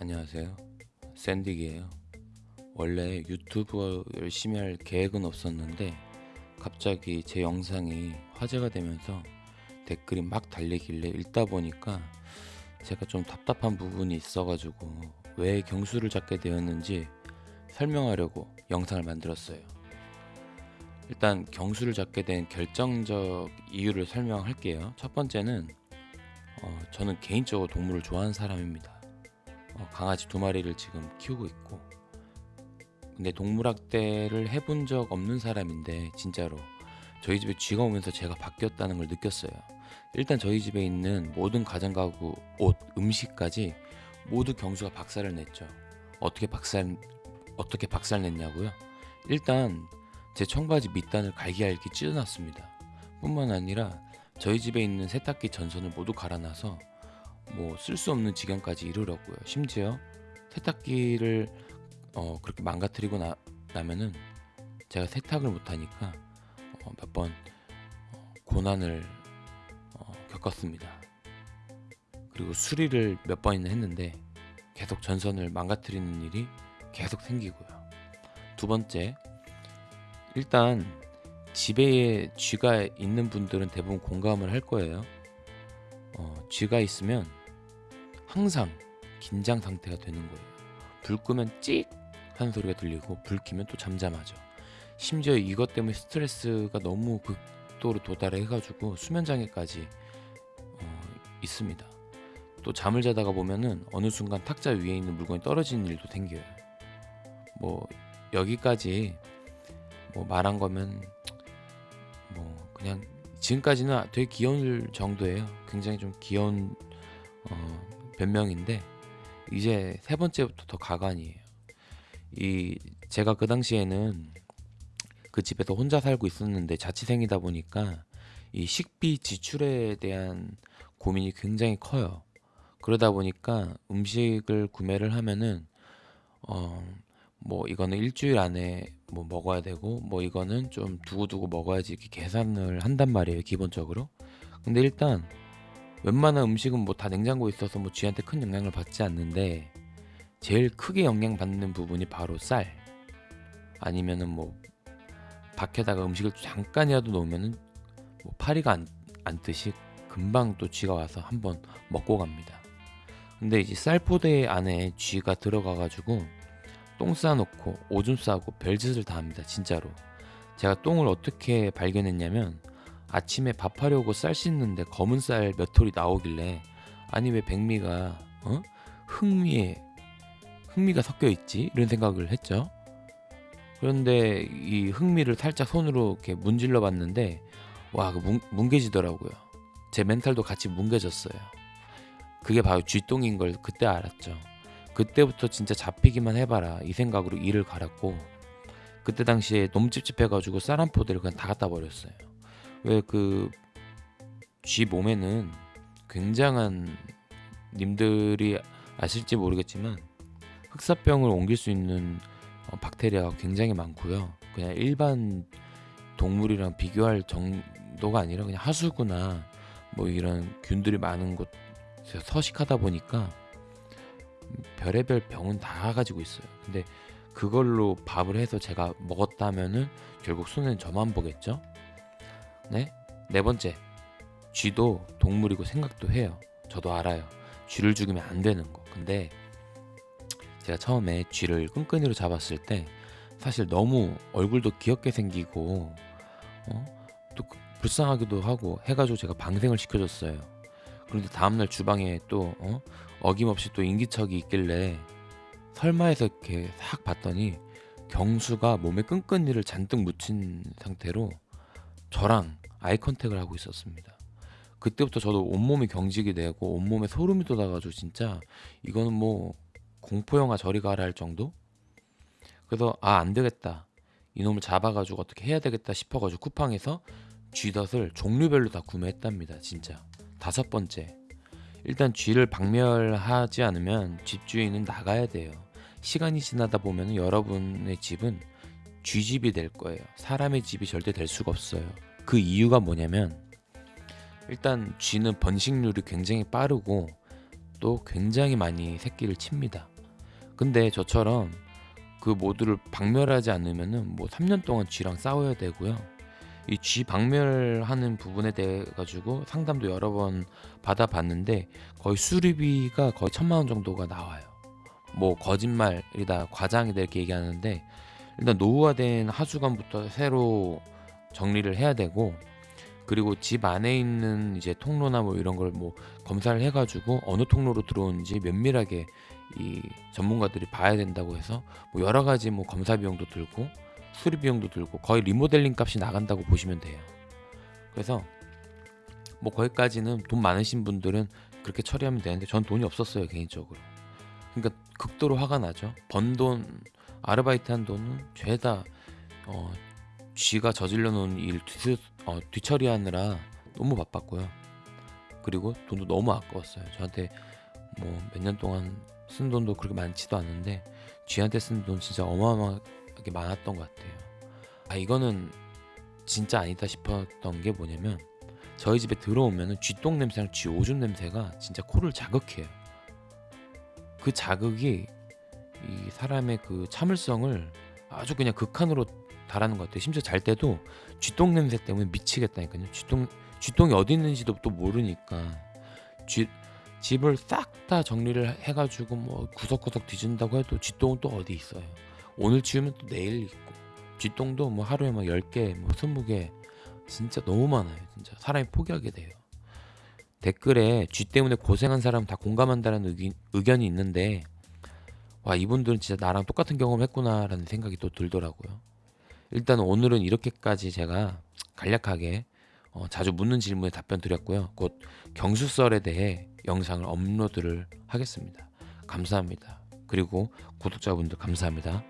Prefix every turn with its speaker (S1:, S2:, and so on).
S1: 안녕하세요. 샌딕이에요. 원래 유튜브 열심히 할 계획은 없었는데 갑자기 제 영상이 화제가 되면서 댓글이 막 달리길래 읽다 보니까 제가 좀 답답한 부분이 있어가지고 왜 경수를 잡게 되었는지 설명하려고 영상을 만들었어요. 일단 경수를 잡게 된 결정적 이유를 설명할게요. 첫 번째는 어, 저는 개인적으로 동물을 좋아하는 사람입니다. 어, 강아지 두 마리를 지금 키우고 있고 근데 동물학대를 해본 적 없는 사람인데 진짜로 저희 집에 쥐가 오면서 제가 바뀌었다는 걸 느꼈어요. 일단 저희 집에 있는 모든 가정가구, 옷, 음식까지 모두 경수가 박살을 냈죠. 어떻게 박살 어떻게 박살 냈냐고요? 일단 제 청바지 밑단을 갈기갈기 찢어놨습니다. 뿐만 아니라 저희 집에 있는 세탁기 전선을 모두 갈아놔서 뭐 쓸 수 없는 지경까지 이르렀고요. 심지어 세탁기를 어, 그렇게 망가뜨리고 나, 나면은 제가 세탁을 못하니까 어, 몇번 어, 고난을 어, 겪었습니다. 그리고 수리를 몇 번이나 했는데 계속 전선을 망가뜨리는 일이 계속 생기고요. 두 번째, 일단 집에 쥐가 있는 분들은 대부분 공감을 할 거예요. 어, 쥐가 있으면 항상 긴장 상태가 되는 거예요. 불 끄면 찍 하는 소리가 들리고 불 켜면 또 잠잠하죠. 심지어 이것 때문에 스트레스가 너무 극도로 도달해 가지고 수면 장애까지 어, 있습니다. 또 잠을 자다가 보면은 어느 순간 탁자 위에 있는 물건이 떨어지는 일도 생겨요. 뭐 여기까지 뭐 말한 거면 뭐 그냥 지금까지는 되게 귀여울 정도예요. 굉장히 좀 귀여운 어, 변명인데 이제 세 번째부터 더 가관이에요. 이 제가 그 당시에는 그 집에서 혼자 살고 있었는데 자취생이다 보니까 이 식비 지출에 대한 고민이 굉장히 커요. 그러다 보니까 음식을 구매를 하면은 어 뭐 이거는 일주일 안에 뭐 먹어야 되고 뭐 이거는 좀 두고두고 먹어야지 이렇게 계산을 한단 말이에요 기본적으로 근데 일단 웬만한 음식은 뭐 다 냉장고에 있어서 뭐 쥐한테 큰 영향을 받지 않는데 제일 크게 영향받는 부분이 바로 쌀. 아니면은 뭐 밖에다가 음식을 잠깐이라도 놓으면은 뭐 파리가 안, 안 뜨시 금방 또 쥐가 와서 한번 먹고 갑니다. 근데 이제 쌀포대 안에 쥐가 들어가 가지고 똥 싸놓고 오줌 싸고 별짓을 다 합니다 진짜로. 제가 똥을 어떻게 발견했냐면 아침에 밥하려고 쌀 씻는데 검은 쌀 몇 톨이 나오길래 아니 왜 백미가 어? 흑미에 흑미가 섞여 있지? 이런 생각을 했죠. 그런데 이 흑미를 살짝 손으로 이렇게 문질러 봤는데 와그 뭉개지더라고요. 제 멘탈도 같이 뭉개졌어요. 그게 바로 쥐똥인 걸 그때 알았죠. 그때부터 진짜 잡히기만 해봐라 이 생각으로 이를 갈았고 그때 당시에 너무 찝찝해가지고 쌀 한 포대를 그냥 다 갖다 버렸어요 왜 그 쥐 몸에는 굉장한 님들이 아실지 모르겠지만 흑사병을 옮길 수 있는 어, 박테리아가 굉장히 많고요 그냥 일반 동물이랑 비교할 정도가 아니라 그냥 하수구나 뭐 이런 균들이 많은 곳에서 서식하다 보니까 별의별 병은 다 가지고 있어요. 근데 그걸로 밥을 해서 제가 먹었다면은 결국 손해는 저만 보겠죠? 네? 네 번째. 쥐도 동물이고 생각도 해요. 저도 알아요. 쥐를 죽이면 안 되는 거. 근데 제가 처음에 쥐를 끈끈이로 잡았을 때 사실 너무 얼굴도 귀엽게 생기고 어? 또 불쌍하기도 하고 해가지고 제가 방생을 시켜줬어요. 그런데 다음날 주방에 또 어? 어김없이 또 인기척이 있길래 설마 해서 이렇게 싹 봤더니 경수가 몸에 끈끈이를 잔뜩 묻힌 상태로 저랑 아이 컨택을 하고 있었습니다. 그때부터 저도 온몸이 경직이 되고 온몸에 소름이 돋아가지고 진짜 이거는 뭐 공포영화 저리 가라 할 정도? 그래서 아 안되겠다 이놈을 잡아가지고 어떻게 해야 되겠다 싶어가지고 쿠팡에서 쥐덫을 종류별로 다 구매했답니다 진짜 다섯 번째 일단 쥐를 박멸하지 않으면 집주인은 나가야 돼요. 시간이 지나다 보면 여러분의 집은 쥐집이 될 거예요. 사람의 집이 절대 될 수가 없어요. 그 이유가 뭐냐면 일단 쥐는 번식률이 굉장히 빠르고 또 굉장히 많이 새끼를 칩니다. 근데 저처럼 그 모두를 박멸하지 않으면은 뭐 3년 동안 쥐랑 싸워야 되고요. 이 쥐 박멸하는 부분에 대해 가지고 상담도 여러 번 받아봤는데 거의 수리비가 거의 천만 원 정도가 나와요. 뭐 거짓말이다, 과장이다 이렇게 얘기하는데 일단 노후화된 하수관부터 새로 정리를 해야 되고 그리고 집 안에 있는 이제 통로나 뭐 이런 걸 뭐 검사를 해가지고 어느 통로로 들어오는지 면밀하게 이 전문가들이 봐야 된다고 해서 뭐 여러 가지 뭐 검사 비용도 들고 수리 비용도 들고 거의 리모델링 값이 나간다고 보시면 돼요. 그래서 뭐 거기까지는 돈 많으신 분들은 그렇게 처리하면 되는데 전 돈이 없었어요 개인적으로. 그러니까 극도로 화가 나죠. 번 돈 아르바이트 한 돈은 죄다 어, 쥐가 저질러 놓은 일 뒤, 어, 뒤처리하느라 너무 바빴고요. 그리고 돈도 너무 아까웠어요. 저한테 뭐 몇 년 동안 쓴 돈도 그렇게 많지도 않은데 쥐한테 쓴 돈 진짜 어마어마하게 많았던 것 같아요. 아 이거는 진짜 아니다 싶었던 게 뭐냐면 저희 집에 들어오면은 쥐똥 냄새랑 쥐 오줌 냄새가 진짜 코를 자극해요. 그 자극이 이 사람의 그 참을성을 아주 그냥 극한으로 달하는 것 같아요. 심지어 잘 때도 쥐똥 냄새 때문에 미치겠다니까요. 쥐똥 쥐똥이 어디 있는지도 또 모르니까 쥐 집을 싹 다 정리를 해가지고 뭐 구석구석 뒤진다고 해도 쥐똥은 또 어디 있어요. 오늘 치우면 또 내일 있고 쥐똥도 뭐 하루에 막 10개, 뭐 20개 진짜 너무 많아요. 진짜 사람이 포기하게 돼요. 댓글에 쥐 때문에 고생한 사람 다 공감한다는 의기, 의견이 있는데 와 이분들은 진짜 나랑 똑같은 경험 했구나라는 생각이 또 들더라고요. 일단 오늘은 이렇게까지 제가 간략하게 어, 자주 묻는 질문에 답변 드렸고요. 곧 경수설에 대해 영상을 업로드를 하겠습니다. 감사합니다. 그리고 구독자분들 감사합니다.